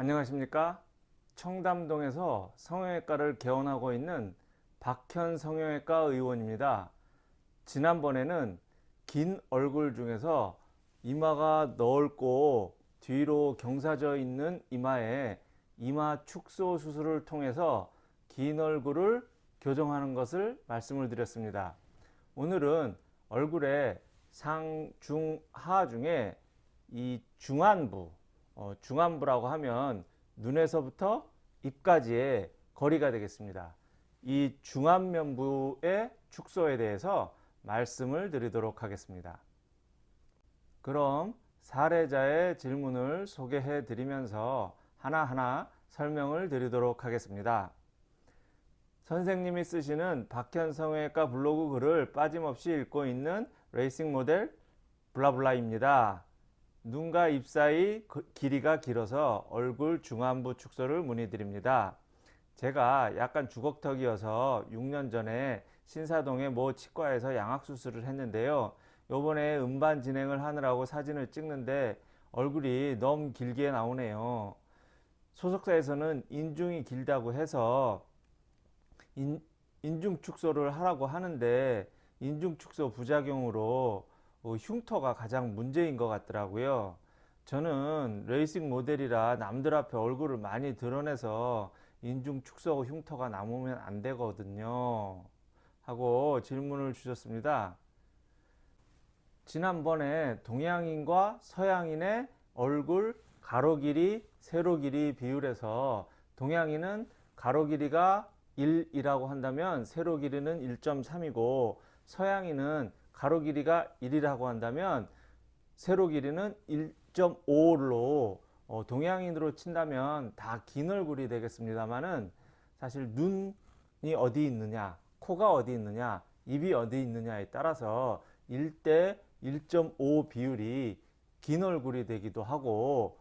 안녕하십니까? 청담동에서 성형외과를 개원하고 있는 박현 성형외과 의원입니다. 지난번에는 긴 얼굴 중에서 이마가 넓고 뒤로 경사져 있는 이마에 이마 축소 수술을 통해서 긴 얼굴을 교정하는 것을 말씀을 드렸습니다. 오늘은 얼굴의 상, 중, 하 중에 이 중안부 어, 중안부라고 하면 눈에서부터 입까지의 거리가 되겠습니다. 이 중안면부의 축소에 대해서 말씀을 드리도록 하겠습니다. 그럼 사례자의 질문을 소개해 드리면서 하나하나 설명을 드리도록 하겠습니다. 선생님이 쓰시는 박현성외과 블로그 글을 빠짐없이 읽고 있는 레이싱 모델 블라블라입니다. 눈과 입 사이 그 길이가 길어서 얼굴 중안부 축소를 문의드립니다. 제가 약간 주걱턱이어서 6년 전에 신사동의 모 치과에서 양악수술을 했는데요. 요번에 음반 진행을 하느라고 사진을 찍는데 얼굴이 너무 길게 나오네요. 소속사에서는 인중이 길다고 해서 인, 인중 축소를 하라고 하는데 인중 축소 부작용으로 어, 흉터가 가장 문제인 것 같더라고요. 저는 레이싱 모델이라 남들 앞에 얼굴을 많이 드러내서 인중 축소 흉터가 남으면 안 되거든요. 하고 질문을 주셨습니다. 지난번에 동양인과 서양인의 얼굴 가로 길이, 세로 길이 비율에서 동양인은 가로 길이가 1이라고 한다면 세로 길이는 1.3이고 서양인은 가로 길이가 1이라고 한다면 세로 길이는 1.5로 어, 동양인으로 친다면 다 긴 얼굴이 되겠습니다만은 사실 눈이 어디 있느냐 코가 어디 있느냐 입이 어디 있느냐에 따라서 1대 1.5 비율이 긴 얼굴이 되기도 하고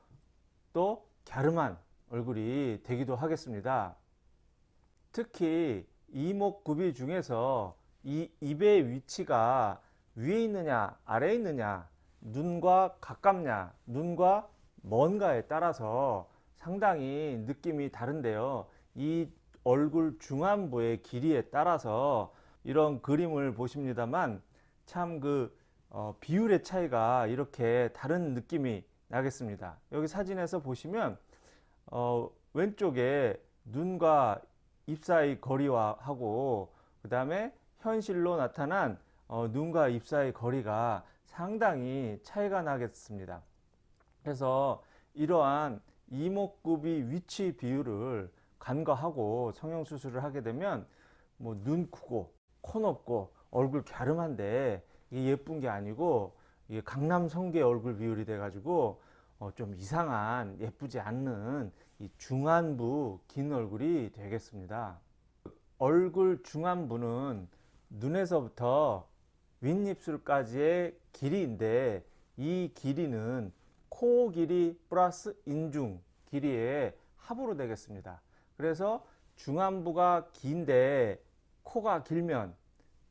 또 갸름한 얼굴이 되기도 하겠습니다. 특히 이목구비 중에서 이 입의 위치가 위에 있느냐 아래에 있느냐 눈과 가깝냐 눈과 먼가에 따라서 상당히 느낌이 다른데요. 이 얼굴 중안부의 길이에 따라서 이런 그림을 보십니다만 참그 어, 비율의 차이가 이렇게 다른 느낌이 나겠습니다. 여기 사진에서 보시면 어, 왼쪽에 눈과 입 사이 거리와 하고 그 다음에 현실로 나타난 어, 눈과 입 사이 거리가 상당히 차이가 나겠습니다. 그래서 이러한 이목구비 위치 비율을 간과하고 성형수술을 하게 되면 뭐 눈 크고 코 높고 얼굴 갸름한데 예쁜 게 아니고 강남 성계 얼굴 비율이 돼 가지고 어 좀 이상한 예쁘지 않는 이 중안부 긴 얼굴이 되겠습니다. 얼굴 중안부는 눈에서부터 윗입술까지의 길이인데 이 길이는 코 길이 플러스 인중 길이의 합으로 되겠습니다. 그래서 중안부가 긴데 코가 길면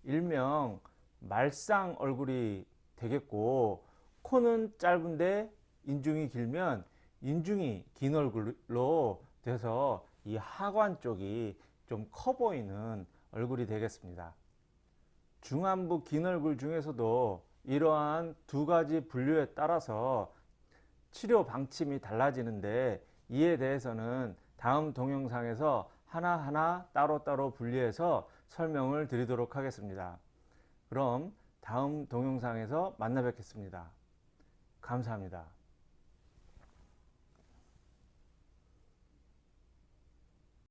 일명 말상 얼굴이 되겠고 코는 짧은데 인중이 길면 인중이 긴 얼굴로 돼서 이 하관 쪽이 좀 커 보이는 얼굴이 되겠습니다. 중안부 긴 얼굴 중에서도 이러한 두 가지 분류에 따라서 치료 방침이 달라지는데 이에 대해서는 다음 동영상에서 하나하나 따로따로 분리해서 설명을 드리도록 하겠습니다. 그럼 다음 동영상에서 만나 뵙겠습니다. 감사합니다.